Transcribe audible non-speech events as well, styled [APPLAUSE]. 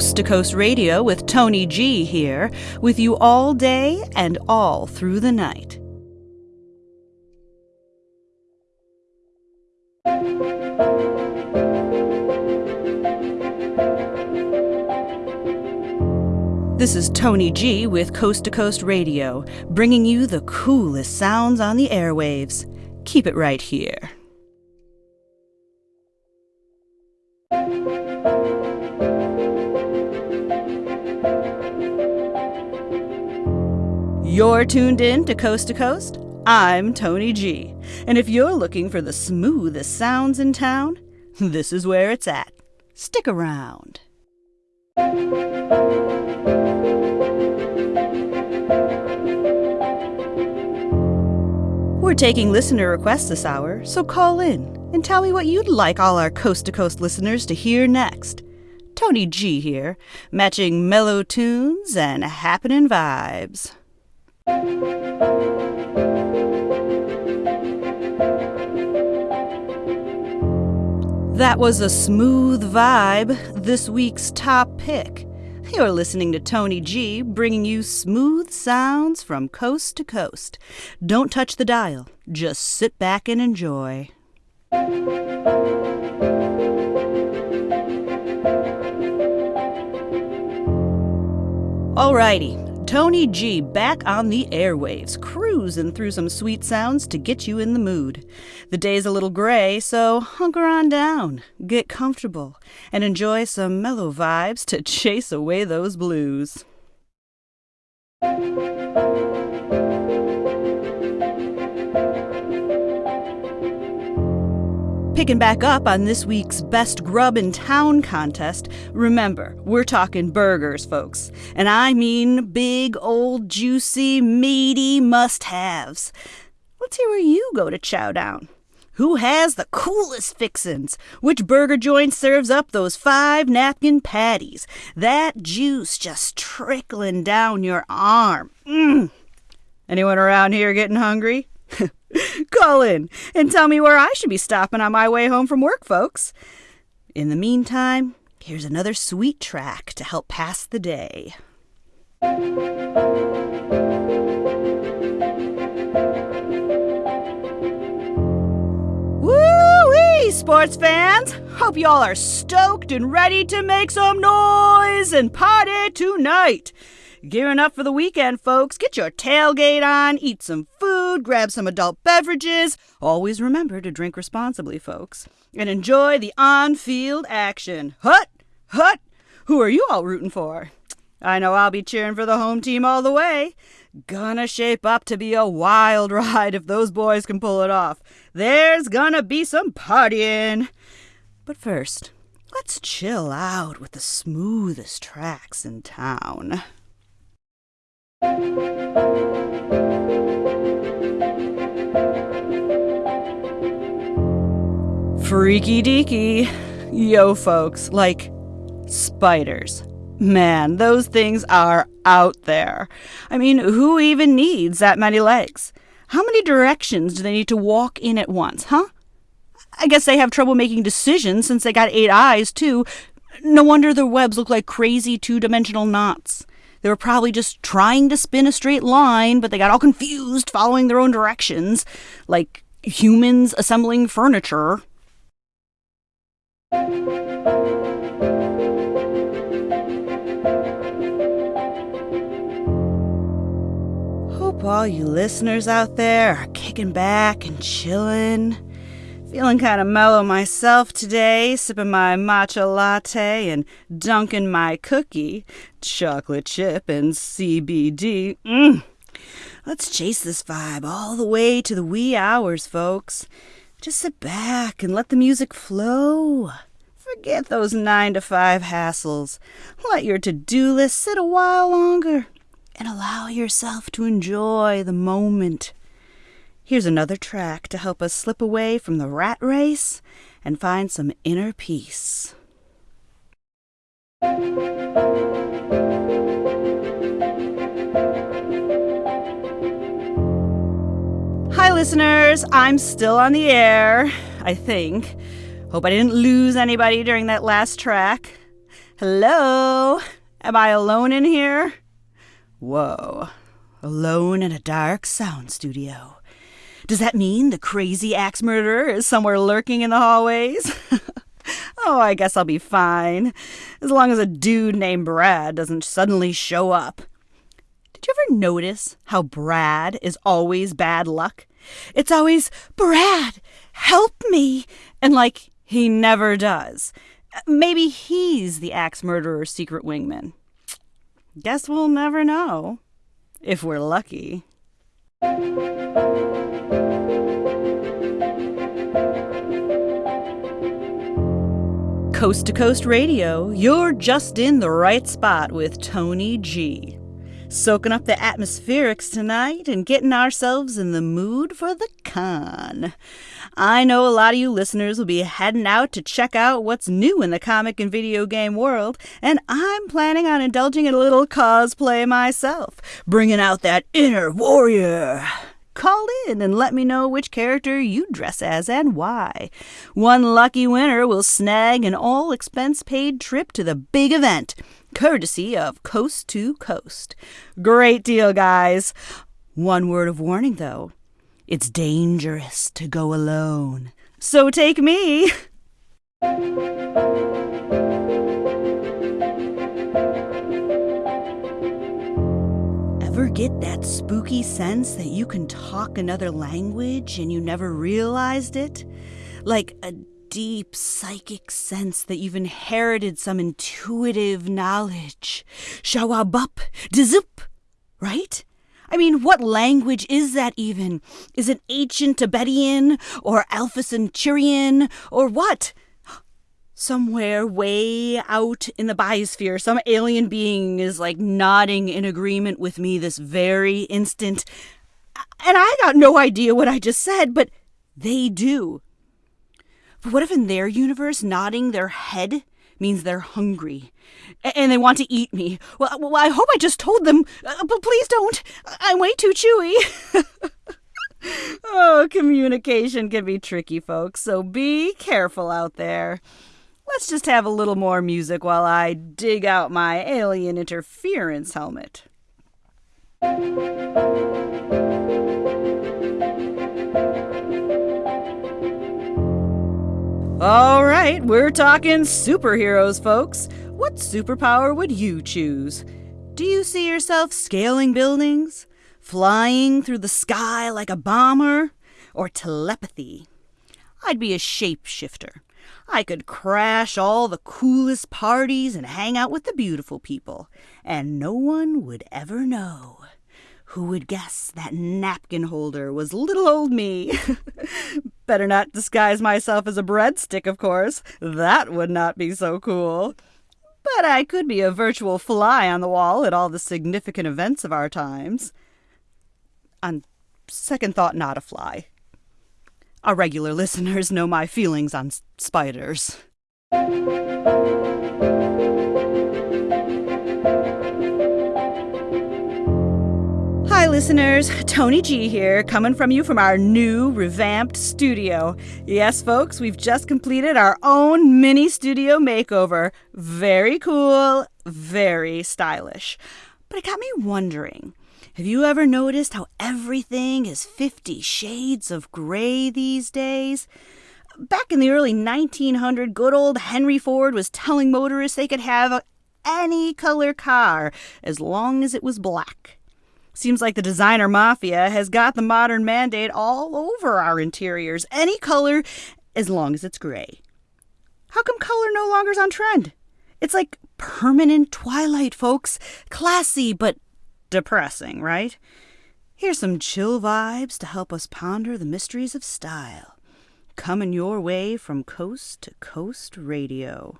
Coast to Coast Radio with Tony G here, with you all day and all through the night. This is Tony G with Coast to Coast Radio, bringing you the coolest sounds on the airwaves. Keep it right here. You're tuned in to Coast to Coast. I'm Tony G. And if you're looking for the smoothest sounds in town, this is where it's at. Stick around. We're taking listener requests this hour, so call in and tell me what you'd like all our coast to coast listeners to hear next. Tony G here, matching mellow tunes and happening vibes. That was a smooth vibe, this week's top pick. You're listening to Tony G, bringing you smooth sounds from coast to coast. Don't touch the dial, just sit back and enjoy. Alrighty, Tony G back on the airwaves, cruising through some sweet sounds to get you in the mood. The day's a little gray, so hunker on down, get comfortable, and enjoy some mellow vibes to [LAUGHS] chase away those blues. Picking back up on this week's Best Grub in Town contest, remember, we're talking burgers, folks. And I mean big, old, juicy, meaty must haves. Let's hear where you go to chow down. Who has the coolest fixins? Which burger joint serves up those five napkin patties? That juice just trickling down your arm. Mmm. Anyone around here getting hungry? [LAUGHS] [LAUGHS] Call in and tell me where I should be stopping on my way home from work, folks. In the meantime, here's another sweet track to help pass the day. Woo-wee, sports fans! Hope y'all are stoked and ready to make some noise and party tonight. Gearing up for the weekend, folks. Get your tailgate on, eat some food, grab some adult beverages. Always remember to drink responsibly, folks. And enjoy the on field action. Hut! Hut! Who are you all rooting for? I know I'll be cheering for the home team all the way. Gonna shape up to be a wild [LAUGHS] ride if those boys can pull it off. There's gonna be some partying. But first, let's chill out with the smoothest tracks in town. Freaky deaky. Yo, folks, like spiders. Man, those things are out there. I mean, who even needs that many legs? How many directions do they need to walk in at once, huh? I guess they have trouble making decisions since they got eight eyes, too. No wonder their webs look like crazy two dimensional knots. They were probably just trying to spin a straight line, but they got all confused following their own directions, like humans assembling furniture. Hope all you listeners out there are kicking back and chilling. Feeling kind of mellow myself today, sipping my matcha latte and dunking my cookie, chocolate chip and CBD. Mmm. Let's chase this vibe all the way to the wee hours, folks. Just sit back and let the music flow. Forget those nine to five hassles. Let your to do list sit a while longer and allow yourself to enjoy the moment. Here's another track to help us slip away from the rat race and find some inner peace. Listeners. I'm still on the air, I think. Hope I didn't lose anybody during that last track. Hello? Am I alone in here? Whoa. Alone in a dark sound studio. Does that mean the crazy axe murderer is somewhere lurking in the hallways? [LAUGHS] oh, I guess I'll be fine. As long as a dude named Brad doesn't suddenly show up. Did you ever notice how Brad is always bad luck? It's always, Brad, help me! And like, he never does. Maybe he's the axe murderer's secret wingman. Guess we'll never know. If we're lucky. Coast to Coast Radio, you're just in the right spot with Tony G soaking up the atmospherics tonight and getting ourselves in the mood for the con. I know a lot of you listeners will be heading out to check out what's new in the comic and video game world, and I'm planning on indulging in a little cosplay myself, bringing out that inner warrior call in and let me know which character you dress as and why. One lucky winner will snag an all expense paid trip to the big event courtesy of Coast to Coast. Great deal, guys. One word of warning, though it's dangerous to go alone. So take me. [LAUGHS] get that spooky sense that you can talk another language and you never realized it? Like a deep psychic sense that you've inherited some intuitive knowledge. Shawabup, dizup, right? I mean, what language is that even? Is it ancient Tibetan or Alpha Centaurian or what? Somewhere way out in the biosphere, some alien being is like nodding in agreement with me this very instant. And I got no idea what I just said, but they do. But what if in their universe, nodding their head means they're hungry and they want to eat me? Well, well I hope I just told them, uh, but please don't. I'm way too chewy. [LAUGHS] oh, communication can be tricky, folks, so be careful out there. Let's just have a little more music while I dig out my alien interference helmet. All right, we're talking superheroes, folks. What superpower would you choose? Do you see yourself scaling buildings? Flying through the sky like a bomber? Or telepathy? I'd be a shapeshifter. I could crash all the coolest parties and hang out with the beautiful people, and no one would ever know. Who would guess that napkin holder was little old me? [LAUGHS] Better not disguise myself as a breadstick, of course. That would not be so cool. But I could be a virtual fly on the wall at all the significant events of our times. On second thought, not a fly. Our regular listeners know my feelings on spiders. Hi, listeners. Tony G here, coming from you from our new revamped studio. Yes, folks, we've just completed our own mini studio makeover. Very cool, very stylish. But it got me wondering have you ever noticed how everything is 50 shades of gray these days? Back in the early 1900s, good old Henry Ford was telling motorists they could have any color car as long as it was black. Seems like the designer mafia has got the modern mandate all over our interiors. Any color, as long as it's gray. How come color no longer's on trend? It's like permanent twilight, folks. Classy, but depressing, right? Here's some chill vibes to help us ponder the mysteries of style. Coming your way from coast to coast radio.